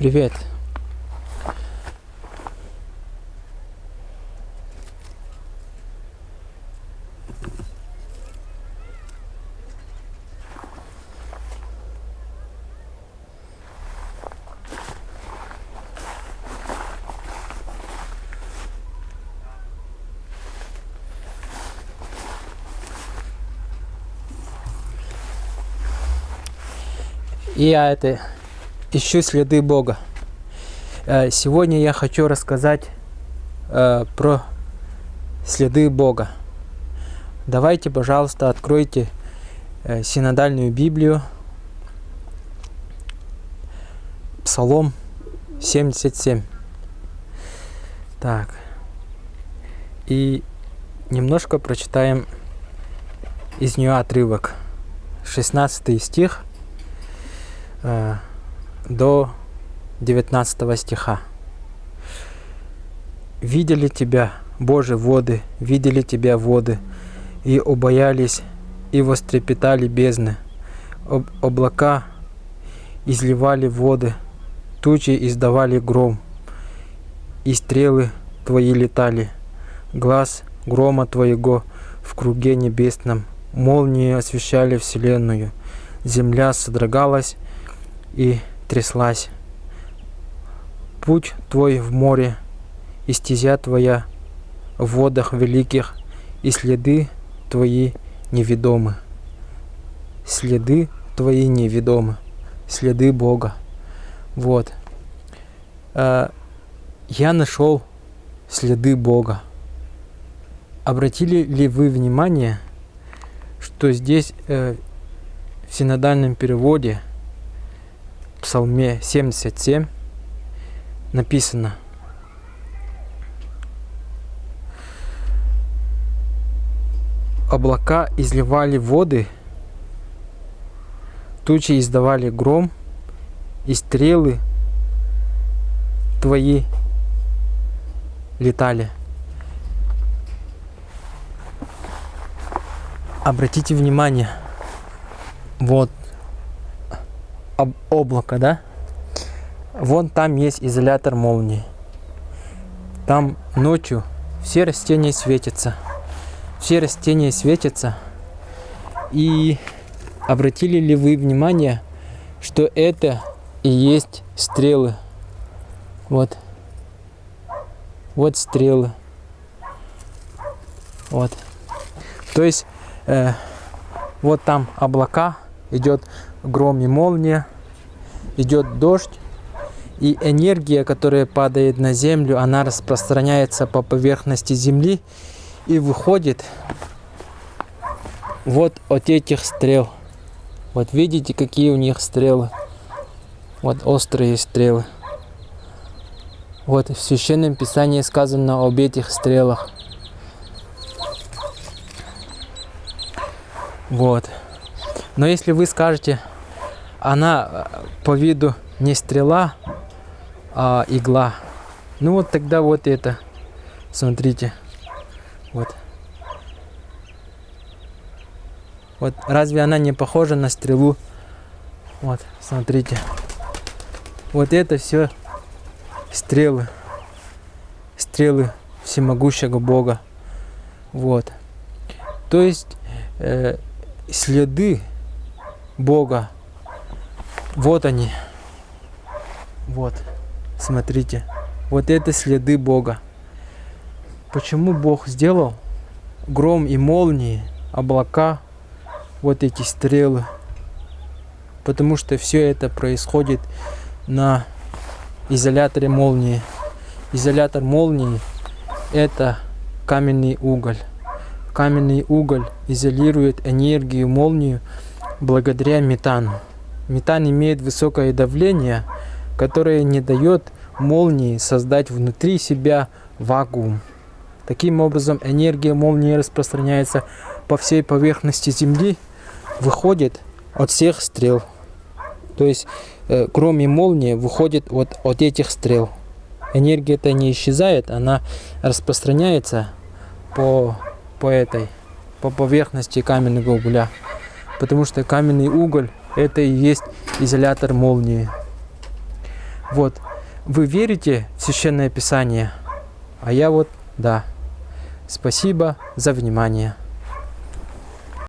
Привет. И я это ищу следы Бога. Э, Сегодня я хочу рассказать э, про следы Бога. Давайте, пожалуйста, откройте э, синодальную Библию, Псалом 77. Так. И немножко прочитаем из нее отрывок. 16 стих до 19 стиха. «Видели тебя, Боже, воды, видели тебя воды, и убоялись, и вострепетали бездны. Об облака изливали воды, тучи издавали гром, и стрелы твои летали. Глаз грома твоего в круге небесном, молнии освещали вселенную. Земля содрогалась и тряслась. Путь твой в море, и стезя твоя в водах великих, и следы твои неведомы. Следы твои неведомы. Следы Бога. Вот. А, Я нашел следы Бога. Обратили ли вы внимание, что здесь э, в синодальном переводе Псалме 77 написано Облака изливали воды, тучи издавали гром, и стрелы твои летали. Обратите внимание, вот об облако, да? Вон там есть изолятор молнии. Там ночью все растения светятся. Все растения светятся. И обратили ли вы внимание, что это и есть стрелы? Вот. Вот стрелы. Вот. То есть э, вот там облака, идет гром и молния, идет дождь, и энергия, которая падает на землю, она распространяется по поверхности земли и выходит вот от этих стрел. Вот видите, какие у них стрелы. Вот острые стрелы. Вот в Священном Писании сказано об этих стрелах. Вот. Но если вы скажете, она по виду не стрела, а игла. Ну вот тогда вот это. Смотрите. Вот. Вот разве она не похожа на стрелу? Вот, смотрите. Вот это все стрелы. Стрелы всемогущего Бога. Вот. То есть э, следы Бога. Вот они. Вот. Смотрите. Вот это следы Бога. Почему Бог сделал гром и молнии, облака, вот эти стрелы? Потому что все это происходит на изоляторе молнии. Изолятор молнии это каменный уголь. Каменный уголь изолирует энергию молнию благодаря метану. Метан имеет высокое давление, которое не дает молнии создать внутри себя вакуум. Таким образом, энергия молнии распространяется по всей поверхности Земли, выходит от всех стрел. То есть, э, кроме молнии, выходит от, от этих стрел. Энергия-то не исчезает, она распространяется по, по этой, по поверхности каменного угля. Потому что каменный уголь это и есть изолятор молнии. Вот. Вы верите в Священное Писание? А я вот, да. Спасибо за внимание.